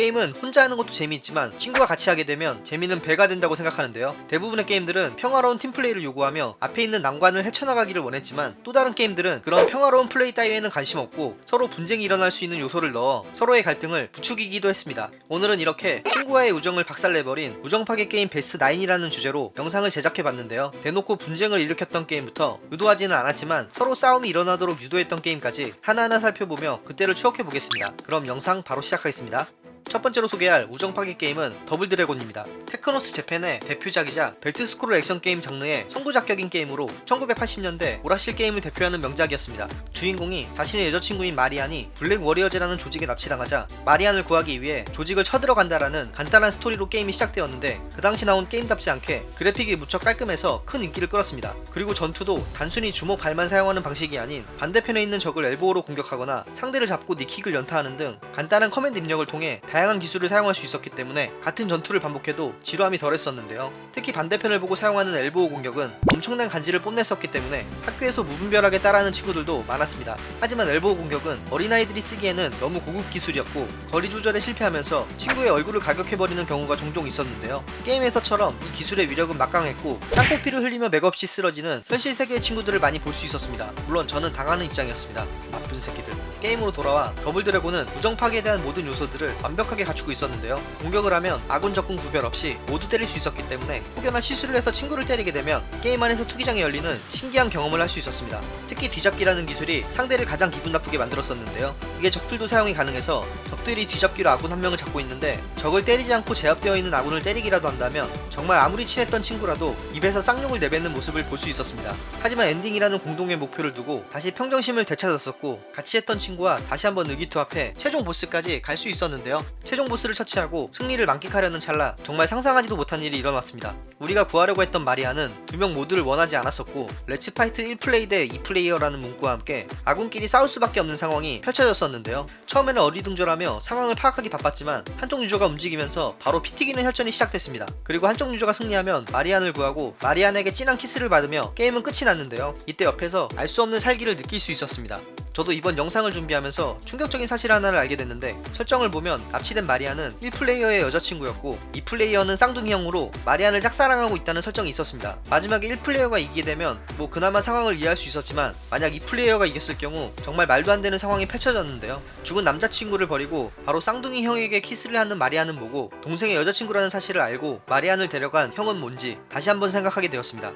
게임은 혼자 하는 것도 재미있지만 친구와 같이 하게 되면 재미는 배가 된다고 생각하는데요. 대부분의 게임들은 평화로운 팀플레이를 요구하며 앞에 있는 난관을 헤쳐나가기를 원했지만 또 다른 게임들은 그런 평화로운 플레이 따위에는 관심 없고 서로 분쟁이 일어날 수 있는 요소를 넣어 서로의 갈등을 부추기기도 했습니다. 오늘은 이렇게 친구와의 우정을 박살내버린 우정파괴 게임 베스트 9이라는 주제로 영상을 제작해봤는데요. 대놓고 분쟁을 일으켰던 게임부터 의도하지는 않았지만 서로 싸움이 일어나도록 유도했던 게임까지 하나하나 살펴보며 그때를 추억해보겠습니다. 그럼 영상 바로 시작하겠습니다. 첫 번째로 소개할 우정 파괴 게임은 더블 드래곤입니다. 테크노스 재팬의 대표작이자 벨트 스크롤 액션 게임 장르의 선구작격인 게임으로 1980년대 오락실 게임을 대표하는 명작이었습니다. 주인공이 자신의 여자친구인 마리안이 블랙 워리어즈라는 조직에 납치당하자 마리안을 구하기 위해 조직을 쳐들어간다라는 간단한 스토리로 게임이 시작되었는데 그 당시 나온 게임답지 않게 그래픽이 무척 깔끔해서 큰 인기를 끌었습니다. 그리고 전투도 단순히 주먹 발만 사용하는 방식이 아닌 반대편에 있는 적을 elbow로 공격하거나 상대를 잡고 knee kick을 연타하는 등 간단한 커맨드 입력을 통해 다양한 기술을 사용할 수 있었기 때문에 같은 전투를 반복해도 지루함이 덜했었는데요. 특히 반대편을 보고 사용하는 elbow 공격은 엄청난 간지를 뽐냈었기 때문에 학교에서 무분별하게 따라하는 친구들도 많았습니다. 하지만 elbow 공격은 어린아이들이 쓰기에는 너무 고급 기술이었고 거리 조절에 실패하면서 친구의 얼굴을 가격해버리는 경우가 종종 있었는데요. 게임에서처럼 이 기술의 위력은 막강했고 쌍코피를 흘리며 맥없이 쓰러지는 현실 세계의 친구들을 많이 볼 수 있었습니다. 물론 저는 당하는 입장이었습니다. 나쁜 새끼들. 게임으로 돌아와 더블 드래곤은 우정 파괴에 대한 모든 요소들을 완벽 하게 갖추고 있었는데요. 공격을 하면 아군 적군 구별 없이 모두 때릴 수 있었기 때문에 혹여나 실수를 해서 친구를 때리게 되면 게임 안에서 투기장이 열리는 신기한 경험을 할 수 있었습니다. 특히 뒤잡기라는 기술이 상대를 가장 기분 나쁘게 만들었었는데요. 이게 적들도 사용이 가능해서 적들이 뒤잡기로 아군 한 명을 잡고 있는데 적을 때리지 않고 제압되어 있는 아군을 때리기라도 한다면 정말 아무리 친했던 친구라도 입에서 쌍욕을 내뱉는 모습을 볼 수 있었습니다. 하지만 엔딩이라는 공동의 목표를 두고 다시 평정심을 되찾았었고 같이 했던 친구와 다시 한번 의기투합해 최종 보스까지 갈 수 있었는데요. 최종 보스를 처치하고 승리를 만끽하려는 찰나 정말 상상하지도 못한 일이 일어났습니다. 우리가 구하려고 했던 마리안은 두 명 모두를 원하지 않았었고 Let's fight 1플레이어 대 2플레이어라는 문구와 함께 아군끼리 싸울 수밖에 없는 상황이 펼쳐졌었는데요. 처음에는 어리둥절하며 상황을 파악하기 바빴지만 한쪽 유저가 움직이면서 바로 피 튀기는 혈전이 시작됐습니다. 그리고 한쪽 유저가 승리하면 마리안을 구하고 마리안에게 진한 키스를 받으며 게임은 끝이 났는데요. 이때 옆에서 알 수 없는 살기를 느낄 수 있었습니다. 저도 이번 영상을 준비하면서 충격적인 사실 하나를 알게 됐는데 설정을 보면 납치된 마리안은 1플레이어의 여자친구였고 2플레이어는 쌍둥이형으로 마리안을 짝사랑하고 있다는 설정이 있었습니다. 마지막에 1플레이어가 이기게 되면 뭐 그나마 상황을 이해할 수 있었지만 만약 2플레이어가 이겼을 경우 정말 말도 안 되는 상황이 펼쳐졌는데요. 죽은 남자친구를 버리고 바로 쌍둥이 형에게 키스를 하는 마리안은 뭐고 동생의 여자친구라는 사실을 알고 마리안을 데려간 형은 뭔지 다시 한번 생각하게 되었습니다.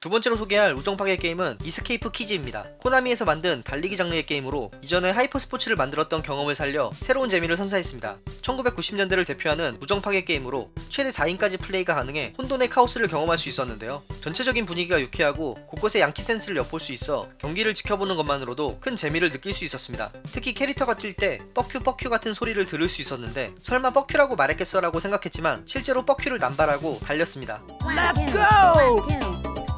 두 번째로 소개할 우정파괴 게임은 이스케이프 키즈입니다. 코나미에서 만든 달리기 장르의 게임으로 이전에 하이퍼 스포츠를 만들었던 경험을 살려 새로운 재미를 선사했습니다. 1990년대를 대표하는 우정파괴 게임으로 최대 4인까지 플레이가 가능해 혼돈의 카오스를 경험할 수 있었는데요. 전체적인 분위기가 유쾌하고 곳곳에 양키 센스를 엿볼 수 있어 경기를 지켜보는 것만으로도 큰 재미를 느낄 수 있었습니다. 특히 캐릭터가 뛸 때 fuck you fuck you 같은 소리를 들을 수 있었는데 설마 fuck you라고 말했겠어 라고 생각했지만 실제로 fuck you를 남발하고 달렸습니다.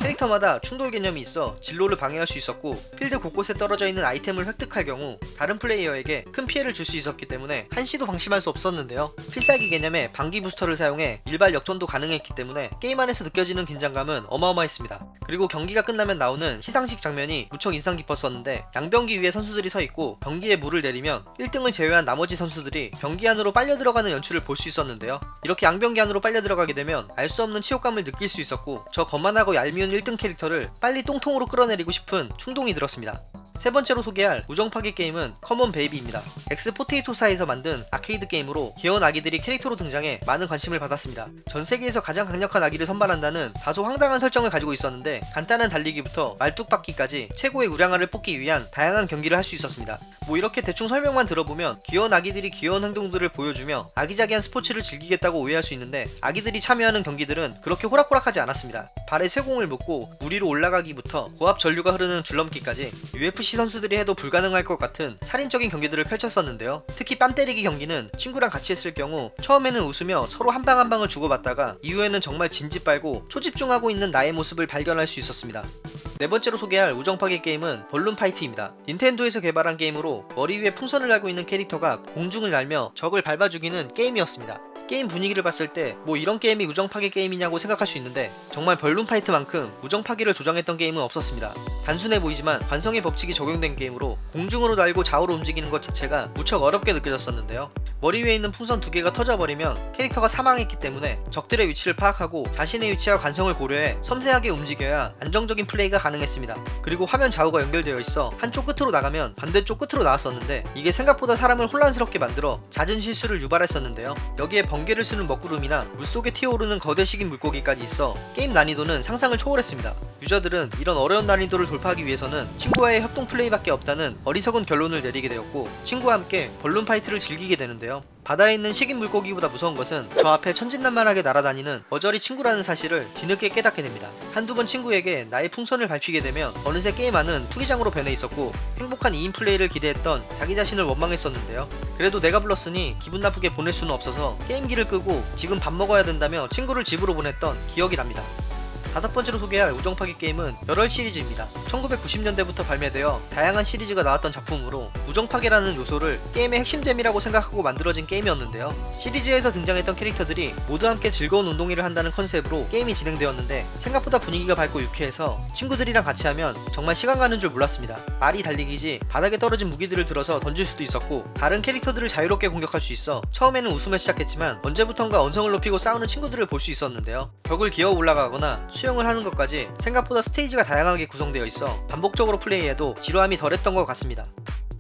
캐릭터마다 충돌 개념이 있어 진로를 방해할 수 있었고 필드 곳곳에 떨어져 있는 아이템을 획득할 경우 다른 플레이어에게 큰 피해를 줄 수 있었기 때문에 한시도 방심할 수 없었는데요. 필살기 개념의 방기 부스터를 사용해 일발 역전도 가능했기 때문에 게임 안에서 느껴지는 긴장감은 어마어마했습니다. 그리고 경기가 끝나면 나오는 시상식 장면이 무척 인상 깊었었는데 양병기 위에 선수들이 서 있고 병기에 물을 내리면 1등을 제외한 나머지 선수들이 병기 안으로 빨려 들어가는 연출을 볼 수 있었는데요. 이렇게 양병기 안으로 빨려 들어가게 되면 알 수 없는 치욕감을 느낄 수 있었고 저 거만하고 얄미운 1등 캐릭터를 빨리 똥통으로 끌어내리고 싶은 충동이 들었습니다. 세 번째로 소개할 우정 파괴 게임은 컴온 베이비입니다. 엑스포테이토사에서 만든 아케이드 게임으로 귀여운 아기들이 캐릭터로 등장해 많은 관심을 받았습니다. 전 세계에서 가장 강력한 아기를 선발한다는 다소 황당한 설정을 가지고 있었는데 간단한 달리기부터 말뚝박기까지 최고의 우량아를 뽑기 위한 다양한 경기를 할 수 있었습니다. 뭐 이렇게 대충 설명만 들어보면 귀여운 아기들이 귀여운 행동들을 보여주며 아기자기한 스포츠를 즐기겠다고 오해할 수 있는데 아기들이 참여하는 경기들은 그렇게 호락호락하지 않았습니다. 발에 쇠공을 묶고 물 위로 올라가기부터 고압 전류가 흐르는 줄넘기까지 UFC 선수들이 해도 불가능할 것 같은 살인적인 경기들을 펼쳤었는데요. 특히 뺨 때리기 경기는 친구랑 같이 했을 경우 처음에는 웃으며 서로 한 방 한 방을 주고받다가 이후에는 정말 진지 빨고 초집중하고 있는 나의 모습을 발견할 수 있었습니다. 네 번째로 소개할 우정파괴 게임은 벌룬 파이트입니다. 닌텐도에서 개발한 게임으로 머리 위에 풍선을 달고 있는 캐릭터가 공중을 날며 적을 밟아 죽이는 게임이었습니다. 게임 분위기를 봤을 때 뭐 이런 게임이 우정 파괴 게임이냐고 생각할 수 있는데 정말 벌룬 파이트만큼 우정 파괴를 조장했던 게임은 없었습니다. 단순해 보이지만 관성의 법칙이 적용된 게임으로 공중으로 날고 좌우로 움직이는 것 자체가 무척 어렵게 느껴졌었는데요. 머리 위에 있는 풍선 두 개가 터져버리면 캐릭터가 사망했기 때문에 적들의 위치를 파악하고 자신의 위치와 관성을 고려해 섬세하게 움직여야 안정적인 플레이가 가능했습니다. 그리고 화면 좌우가 연결되어 있어 한쪽 끝으로 나가면 반대쪽 끝으로 나왔었는데 이게 생각보다 사람을 혼란스럽게 만들어 잦은 실수를 유발했었는데요. 여기에 번개를 쓰는 먹구름이나 물속에 튀어오르는 거대 식인 물고기까지 있어 게임 난이도는 상상을 초월했습니다. 유저들은 이런 어려운 난이도를 돌파하기 위해서는 친구와의 협동 플레이밖에 없다는 어리석은 결론을 내리게 되었고 친구와 함께 Balloon Fight를 즐기게 되는데요. 바다에 있는 식인 물고기보다 무서운 것은 저 앞에 천진난만하게 날아다니는 머저리 친구라는 사실을 뒤늦게 깨닫게 됩니다. 한두 번 친구에게 나의 풍선을 밟히게 되면 어느새 게임 안은 투기장으로 변해 있었고 행복한 2인 플레이를 기대했던 자기 자신을 원망했었는데요. 그래도 내가 불렀으니 기분 나쁘게 보낼 수는 없어서 게임기를 끄고 지금 밥 먹어야 된다며 친구를 집으로 보냈던 기억이 납니다. 다섯 번째로 소개할 우정파기 게임은 열혈 시리즈입니다. 1990년대부터 발매되어 다양한 시리즈가 나왔던 작품으로 우정파괴라는 요소를 게임의 핵심 재미라고 생각하고 만들어진 게임이었는데요. 시리즈에서 등장했던 캐릭터들이 모두 함께 즐거운 운동회를 한다는 컨셉으로 게임이 진행되었는데 생각보다 분위기가 밝고 유쾌해서 친구들이랑 같이 하면 정말 시간 가는 줄 몰랐습니다. 말이 달리기지 바닥에 떨어진 무기들을 들어서 던질 수도 있었고 다른 캐릭터들을 자유롭게 공격할 수 있어 처음에는 웃으며 시작했지만 언제부턴가 언성을 높이고 싸우는 친구들을 볼 수 있었는데요. 벽을 기어 올라가거나 수영을 하는 것까지 생각보다 스테이지가 다양하게 구성되어 있어 반복적으로 플레이해도 지루함이 덜했던 것 같습니다.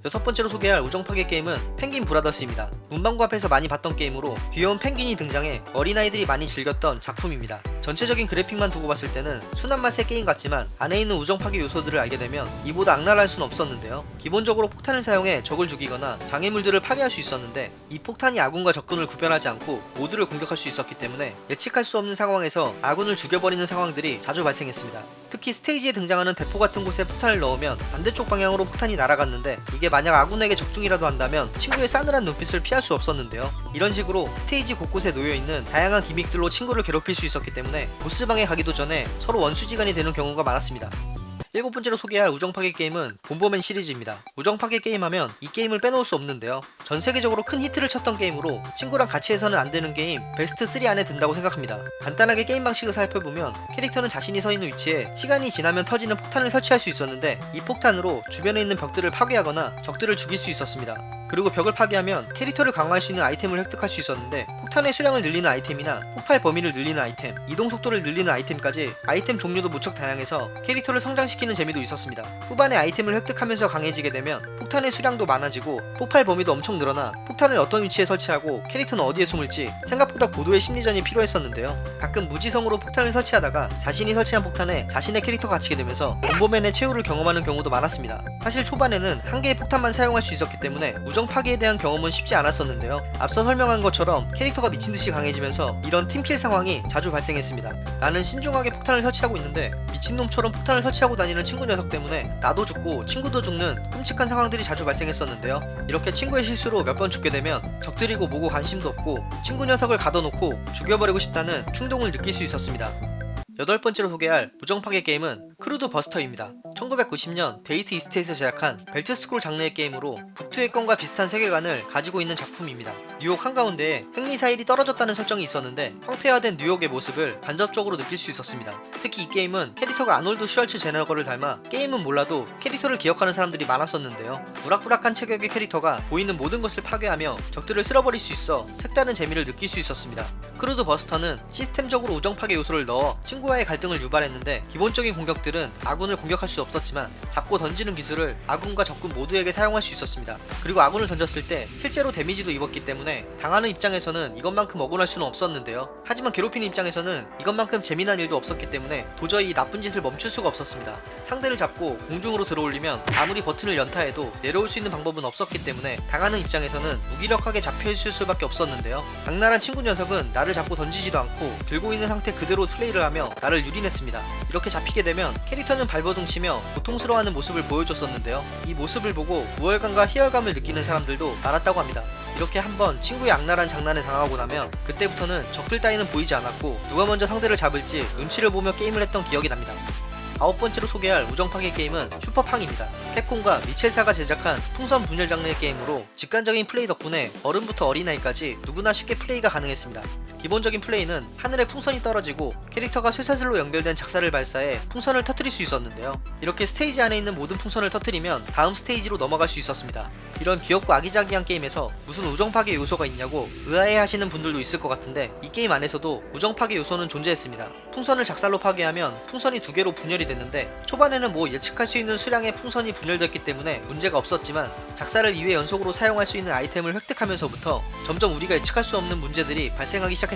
여섯 번째로 소개할 우정파괴 게임은 펭귄 브라더스입니다. 문방구 앞에서 많이 봤던 게임으로 귀여운 펭귄이 등장해 어린아이들이 많이 즐겼던 작품입니다. 전체적인 그래픽만 두고 봤을 때는 순한 맛의 게임 같지만 안에 있는 우정파괴 요소들을 알게 되면 이보다 악랄할 순 없었는데요. 기본적으로 폭탄을 사용해 적을 죽이거나 장애물들을 파괴할 수 있었는데 이 폭탄이 아군과 적군을 구별하지 않고 모두를 공격할 수 있었기 때문에 예측할 수 없는 상황에서 아군을 죽여버리는 상황들이 자주 발생했습니다. 특히 스테이지에 등장하는 대포 같은 곳에 폭탄을 넣으면 반대쪽 방향으로 폭탄이 날아갔는데 이게 만약 아군에게 적중이라도 한다면 친구의 싸늘한 눈빛을 피할 수 없었는데요. 이런 식으로 스테이지 곳곳에 놓여있는 다양한 gimmick들로 친구를 괴롭힐 수 있었기 때문에 보스방에 가기도 전에 서로 원수지간이 되는 경우가 많았습니다. 일곱 번째로 소개할 우정 파괴 게임은 Bomberman 시리즈입니다. 우정 파괴 게임 하면 이 게임을 빼놓을 수 없는데요. 전 세계적으로 큰 히트를 쳤던 게임으로 친구랑 같이 해서는 안 되는 게임 베스트 3 안에 든다고 생각합니다. 간단하게 게임 방식을 살펴보면 캐릭터는 자신이 서 있는 위치에 시간이 지나면 터지는 폭탄을 설치할 수 있었는데 이 폭탄으로 주변에 있는 벽들을 파괴하거나 적들을 죽일 수 있었습니다. 그리고 벽을 파괴하면 캐릭터를 강화할 수 있는 아이템을 획득할 수 있었는데 폭탄의 수량을 늘리는 아이템이나 폭발 범위를 늘리는 아이템, 이동 속도를 늘리는 아이템까지 아이템 종류도 무척 다양해서 캐릭터를 성장시키는 재미도 있었습니다. 후반에 아이템을 획득하면서 강해지게 되면 폭탄의 수량도 많아지고 폭발 범위도 엄청 늘어나 폭탄을 어떤 위치에 설치하고 캐릭터는 어디에 숨을지 생각 보다 고도의 심리전이 필요했었는데요. 가끔 무지성으로 폭탄을 설치하다가 자신이 설치한 폭탄에 자신의 캐릭터가 갇히게 되면서 본보맨의 최후를 경험하는 경우도 많았습니다. 사실 초반에는 한 개의 폭탄만 사용할 수 있었기 때문에 우정 파괴에 대한 경험은 쉽지 않았었는데요. 앞서 설명한 것처럼 캐릭터가 미친듯이 강해지면서 이런 팀킬 상황이 자주 발생했습니다. 나는 신중하게 폭탄을 설치하고 있는데 미친놈처럼 폭탄을 설치하고 다니는 친구 녀석 때문에 나도 죽고 친구도 죽는 끔찍한 상황들이 자주 발생했었는데요. 이렇게 친구의 실수로 몇 번 죽게 되면 적들이고 뭐고 관심도 없고 친구 녀석을 가 둬놓고 죽여버리고 싶다는 충동을 느낄 수 있었습니다. 여덟 번째로 소개할 우정 파괴 게임은 Crude Buster입니다. 1990년 Data East에서 제작한 벨트 스크롤 장르의 게임으로 북두의 권과 비슷한 세계관을 가지고 있는 작품입니다. 뉴욕 한가운데에 핵미사일이 떨어졌다는 설정이 있었는데 황폐화된 뉴욕의 모습을 간접적으로 느낄 수 있었습니다. 특히 이 게임은 캐릭터가 아놀드 슈왈제네거를 닮아 게임은 몰라도 캐릭터를 기억하는 사람들이 많았었는데요. 우락부락한 체격의 캐릭터가 보이는 모든 것을 파괴하며 적들을 쓸어버릴 수 있어 색다른 재미를 느낄 수 있었습니다. Crude Buster는 시스템적으로 우정 파괴 요소를 넣어 친구와의 갈등을 유발했는데 기본적인 공격들은 아군을 공격할 수 없었지만 잡고 던지는 기술을 아군과 적군 모두에게 사용할 수 있었습니다. 그리고 아군을 던졌을 때 실제로 데미지도 입었기 때문에 당하는 입장에서는 이것만큼 억울할 수는 없었는데요. 하지만 괴롭히는 입장에서는 이것만큼 재미난 일도 없었기 때문에 도저히 이 나쁜 짓을 멈출 수가 없었습니다. 상대를 잡고 공중으로 들어올리면 아무리 버튼을 연타해도 내려올 수 있는 방법은 없었기 때문에 당하는 입장에서는 무기력하게 잡혀있을 수밖에 없었는데요. 악랄한 친구 녀석은 나를 잡고 던지지도 않고 들고 있는 상태 그대로 플레이를 하며 나를 유린했습니다. 이렇게 잡히게 되면 캐릭터는 발버둥 치며 고통스러워하는 모습을 보여줬었는데요. 이 모습을 보고 우월감과 희열감을 느끼는 사람들도 많았다고 합니다. 이렇게 한번 친구의 악랄한 장난에 당하고 나면 그때부터는 적들 따위는 보이지 않았고 누가 먼저 상대를 잡을지 눈치를 보며 게임을 했던 기억이 납니다. 아홉 번째로 소개할 우정파괴 게임은 Super Pang입니다. Capcom과 Mitchell사가 제작한 풍선 분열 장르의 게임으로 직관적인 플레이 덕분에 어른부터 어린아이까지 누구나 쉽게 플레이가 가능했습니다. 기본적인 플레이는 하늘에 풍선이 떨어지고 캐릭터가 쇠사슬로 연결된 작살을 발사해 풍선을 터뜨릴 수 있었는데요. 이렇게 스테이지 안에 있는 모든 풍선을 터뜨리면 다음 스테이지로 넘어갈 수 있었습니다. 이런 귀엽고 아기자기한 게임에서 무슨 우정 파괴 요소가 있냐고 의아해 하시는 분들도 있을 것 같은데 이 게임 안에서도 우정 파괴 요소는 존재했습니다. 풍선을 작살로 파괴하면 풍선이 두 개로 분열이 됐는데 초반에는 뭐 예측할 수 있는 수량의 풍선이 분열됐기 때문에 문제가 없었지만 작사를 2회 연속으로 사용할 수 있는 아이템을 획득하면서부터 점점 우리가 예측할 수 없는 문제들이 발생하기 시작했습니다.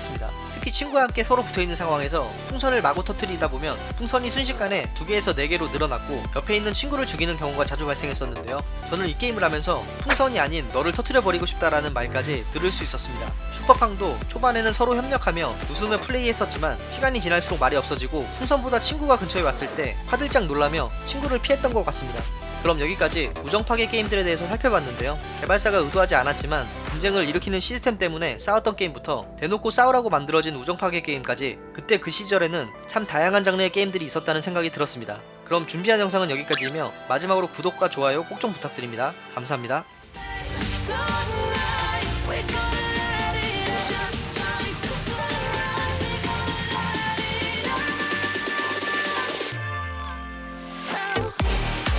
특히 친구와 함께 서로 붙어있는 상황에서 풍선을 마구 터뜨리다 보면 풍선이 순식간에 두 개에서 네 개로 늘어났고 옆에 있는 친구를 죽이는 경우가 자주 발생했었는데요. 저는 이 게임을 하면서 풍선이 아닌 너를 터뜨려 버리고 싶다라는 말까지 들을 수 있었습니다. 슈퍼팡도 초반에는 서로 협력하며 웃으며 플레이했었지만 시간이 지날수록 말이 없어지고 풍선보다 친구가 근처에 왔을 때 화들짝 놀라며 친구를 피했던 것 같습니다. 그럼 여기까지 우정파괴 게임들에 대해서 살펴봤는데요. 개발사가 의도하지 않았지만 분쟁을 일으키는 시스템 때문에 싸웠던 게임부터 대놓고 싸우라고 만들어진 우정파괴 게임까지 그때 그 시절에는 참 다양한 장르의 게임들이 있었다는 생각이 들었습니다. 그럼 준비한 영상은 여기까지이며 마지막으로 구독과 좋아요 꼭 좀 부탁드립니다. 감사합니다.